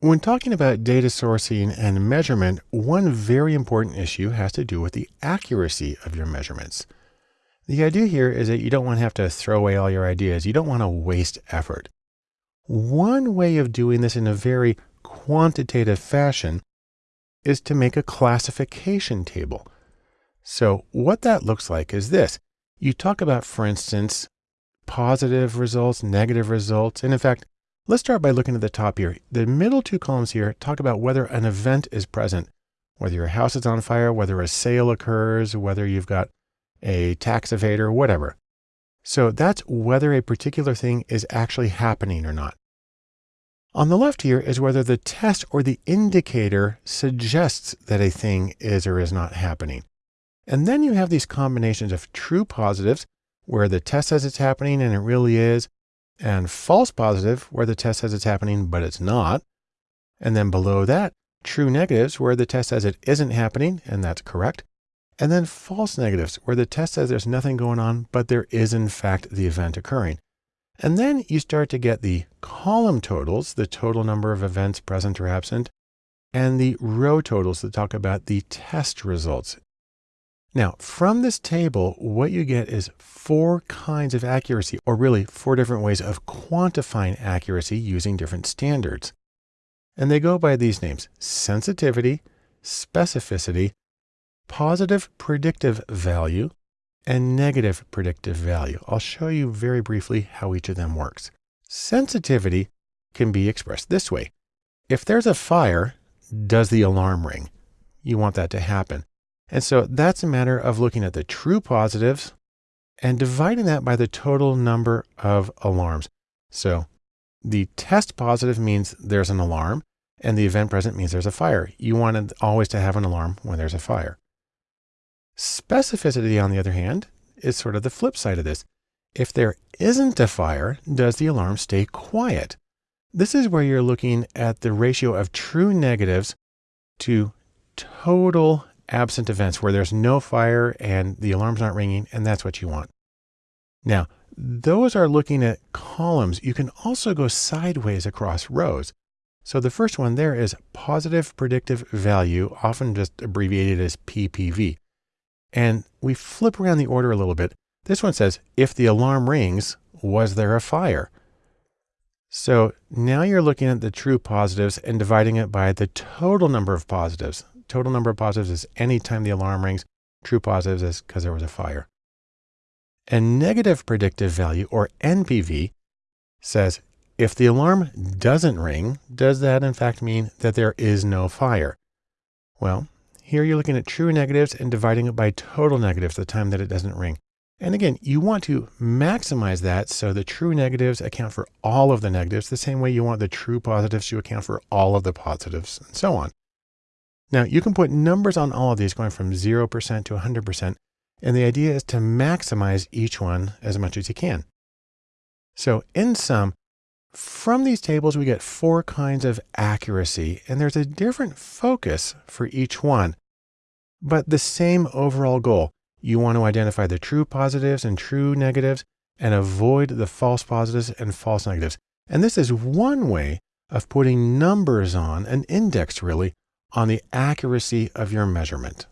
When talking about data sourcing and measurement, one very important issue has to do with the accuracy of your measurements. The idea here is that you don't want to have to throw away all your ideas. You don't want to waste effort. One way of doing this in a very quantitative fashion is to make a classification table. So what that looks like is this. You talk about, for instance, positive results, negative results, and in fact, Let's start by looking at the top here. The middle two columns here talk about whether an event is present, whether your house is on fire, whether a sale occurs, whether you've got a tax evader, whatever. So that's whether a particular thing is actually happening or not. On the left here is whether the test or the indicator suggests that a thing is or is not happening. And then you have these combinations of true positives where the test says it's happening and it really is, and false positive where the test says it's happening, but it's not. And then below that, true negatives where the test says it isn't happening, and that's correct. And then false negatives where the test says there's nothing going on, but there is in fact the event occurring. And then you start to get the column totals, the total number of events present or absent, and the row totals that talk about the test results. Now, from this table, what you get is four kinds of accuracy, or really four different ways of quantifying accuracy using different standards. And they go by these names, sensitivity, specificity, positive predictive value, and negative predictive value. I'll show you very briefly how each of them works. Sensitivity can be expressed this way. If there's a fire, does the alarm ring? You want that to happen. And so that's a matter of looking at the true positives and dividing that by the total number of alarms. So the test positive means there's an alarm and the event present means there's a fire. You want always to have an alarm when there's a fire. Specificity, on the other hand, is sort of the flip side of this. If there isn't a fire, does the alarm stay quiet? This is where you're looking at the ratio of true negatives to total absent events where there's no fire and the alarm's not ringing, and that's what you want. Now, those are looking at columns. You can also go sideways across rows. So the first one there is positive predictive value, often just abbreviated as PPV. And we flip around the order a little bit. This one says, if the alarm rings, was there a fire? So now you're looking at the true positives and dividing it by the total number of positives total number of positives is anytime the alarm rings. True positives is because there was a fire. And negative predictive value, or NPV, says if the alarm doesn't ring, does that in fact mean that there is no fire? Well, here you're looking at true negatives and dividing it by total negatives the time that it doesn't ring. And again, you want to maximize that so the true negatives account for all of the negatives, the same way you want the true positives to account for all of the positives, and so on. Now you can put numbers on all of these going from 0% to 100%. And the idea is to maximize each one as much as you can. So in sum, from these tables, we get four kinds of accuracy and there's a different focus for each one, but the same overall goal. You want to identify the true positives and true negatives and avoid the false positives and false negatives. And this is one way of putting numbers on an index really on the accuracy of your measurement.